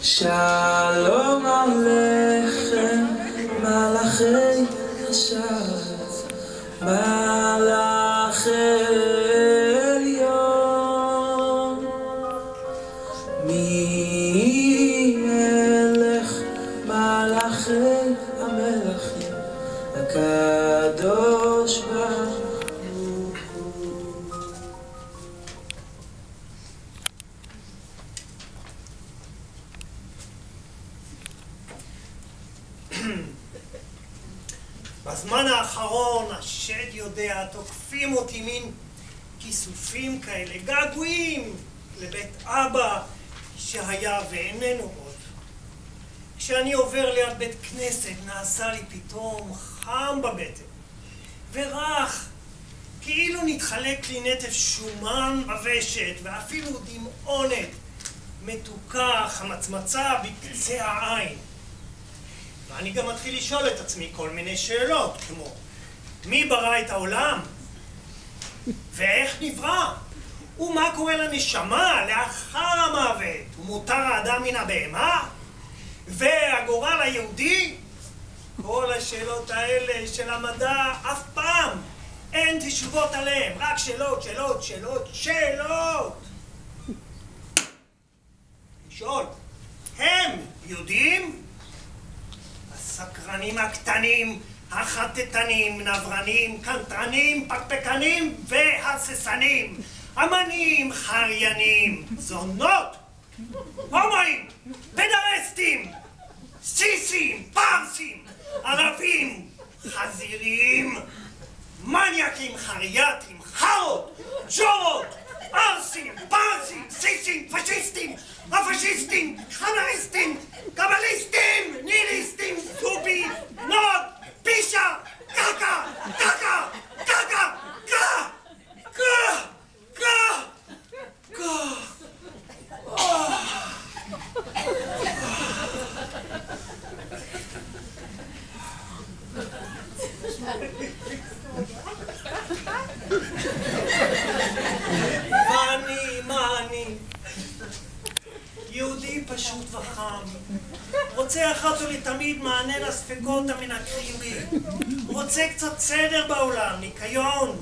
שלום עליכם, מלאכי השרת, מלאכי עליון. מי מלך מלאכי המלכים, הקדוש ברוך בזמן האחרון, השד יודע, תוקפים אותי מין כיסופים כאלה, געגועים לבית אבא שהיה ואיננו עוד. כשאני עובר ליד בית כנסת, נעשה לי פתאום חם בבטן, ורך, כאילו נתחלק לי נטף שומן בוושת, ואפילו דמעונת מתוקה, חמצמצה בקצה העין. ואני גם מתחיל לשאול את עצמי כל מיני שאלות, כמו מי ברא את העולם? ואיך נברא? ומה קורה לנשמה לאחר המוות? ומותר האדם מן הבהמה? והגורל היהודי? כל השאלות האלה של המדע אף פעם אין תשובות עליהן, רק שאלות, שאלות, שאלות, שאלות! לשאול, הם יודעים? הסקרנים הקטנים, החטטנים, נברנים, קנטרנים, פקפקנים והססנים, אמנים, חריינים, זונות, הומואים, פדרסטים, סיסים, פרסים, ערבים, חזירים, מניאקים, חרייתים, חארות, ג'ורות, ערסים, פרסים, סיסים, פשיסטים, הפשיסטים, חנריסטים, קבליסטים, ניליסטים, אחת ולתמיד מענה לספקות המנקרים רוצה קצת סדר בעולם, ניקיון,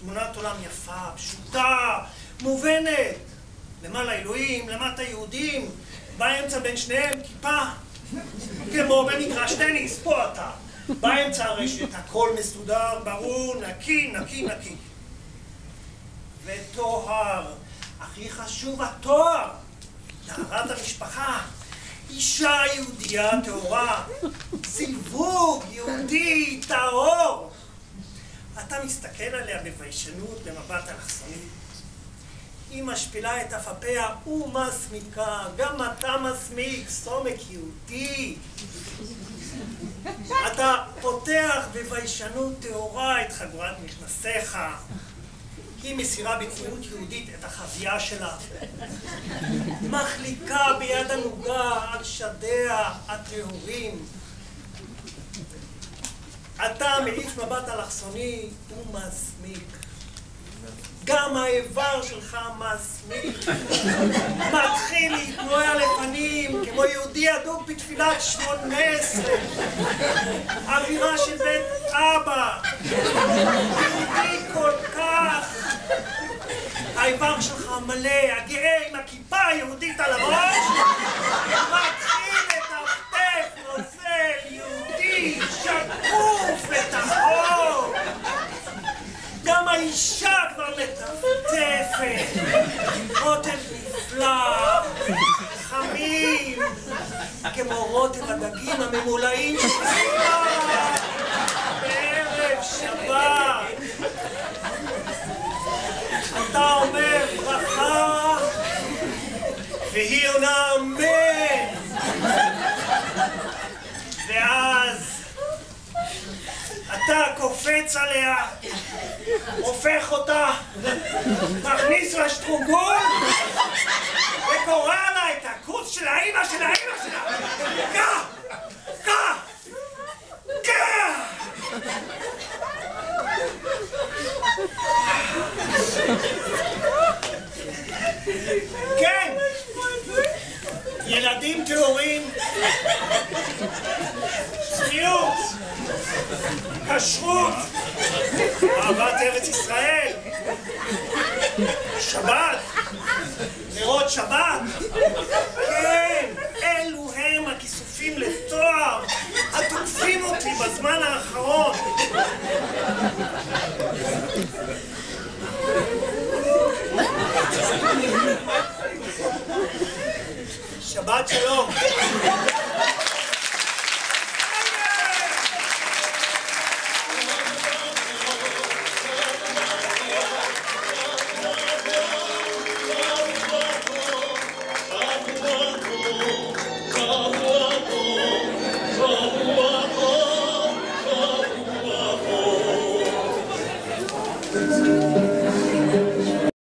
תמונת עולם יפה, פשוטה, מובנת, למעלה אלוהים, למטה יהודים, באמצע בין שניהם כיפה, כמו במגרש טניס, פה אתה, באמצע הרשת, הכל מסודר, ברור, נקי, נקי, נקי. וטוהר, הכי חשוב התואר, טהרת המשפחה, אישה יהודייה טהורה, זיווג יהודי טהור. אתה מסתכל עליה בביישנות, במבט אלכסוני. היא משפילה את אף אפיה ומסמיקה, גם אתה מסמיק, סומק יהודי. אתה פותח בביישנות טהורה את חגורת מכנסיך. היא מסירה בצניעות יהודית את החזייה שלה. מחליקה ביד הנוגה על שדיה הטהורים. אתה מעיף מבט אלכסוני ומסמיק. גם האיבר שלך מסמיק. מתחיל להתנועע לפנים כמו יהודי אדוק בתפילת שמונה עשרה. אווירה של בית אבא. מלא, הגאה עם הכיפה היהודית על הראש, מתחיל לטפטף נוזל יהודי שקוף וטהור. גם האישה כבר מטפטפת, רוטב נפלא, חמים, כמו רוטב הדגים הממולאים של סביבה, בערב שבת. אתה אומר והיא עונה אמן. ואז אתה קופץ עליה, הופך אותה, מכניס לה שטרוגול, וקורא לה את הכוס של האימא של האימא שלה. ילדים טהורים, צניעות, כשרות, אהבת ארץ ישראל, שבת, נרות שבת, כן, אלו הם הכיסופים לתואר. התוקפים אותי בזמן האחרון. 맞죠 형?